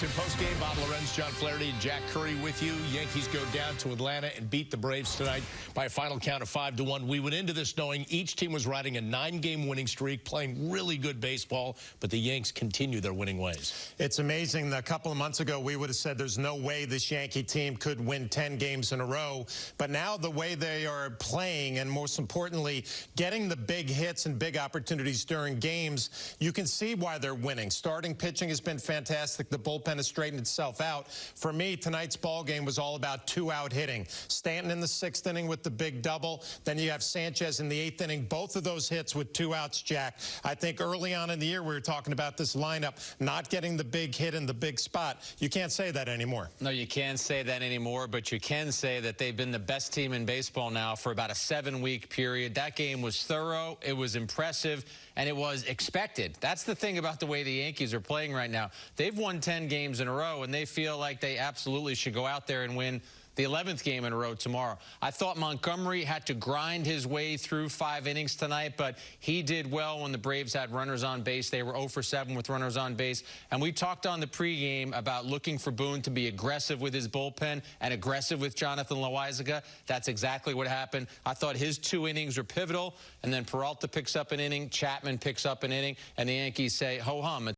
In post-game, Bob Lorenz, John Flaherty, and Jack Curry with you. Yankees go down to Atlanta and beat the Braves tonight by a final count of 5 to one. We went into this knowing each team was riding a nine-game winning streak, playing really good baseball, but the Yanks continue their winning ways. It's amazing. A couple of months ago, we would have said there's no way this Yankee team could win 10 games in a row. But now the way they are playing, and most importantly, getting the big hits and big opportunities during games, you can see why they're winning. Starting pitching has been fantastic. The bullpen has straightened itself out. For me, tonight's ball game was all about two-out hitting. Stanton in the sixth inning with the big double. Then you have Sanchez in the eighth inning. Both of those hits with two outs, Jack. I think early on in the year we were talking about this lineup not getting the big hit in the big spot. You can't say that anymore. No, you can't say that anymore, but you can say that they've been the best team in baseball now for about a seven-week period. That game was thorough. It was impressive and it was expected. That's the thing about the way the Yankees are playing right now. They've won 10 games in a row, and they feel like they absolutely should go out there and win the 11th game in a row tomorrow. I thought Montgomery had to grind his way through five innings tonight, but he did well when the Braves had runners on base. They were 0 for 7 with runners on base. And we talked on the pregame about looking for Boone to be aggressive with his bullpen and aggressive with Jonathan Loaisiga. That's exactly what happened. I thought his two innings were pivotal, and then Peralta picks up an inning, Chapman picks up an inning, and the Yankees say ho hum.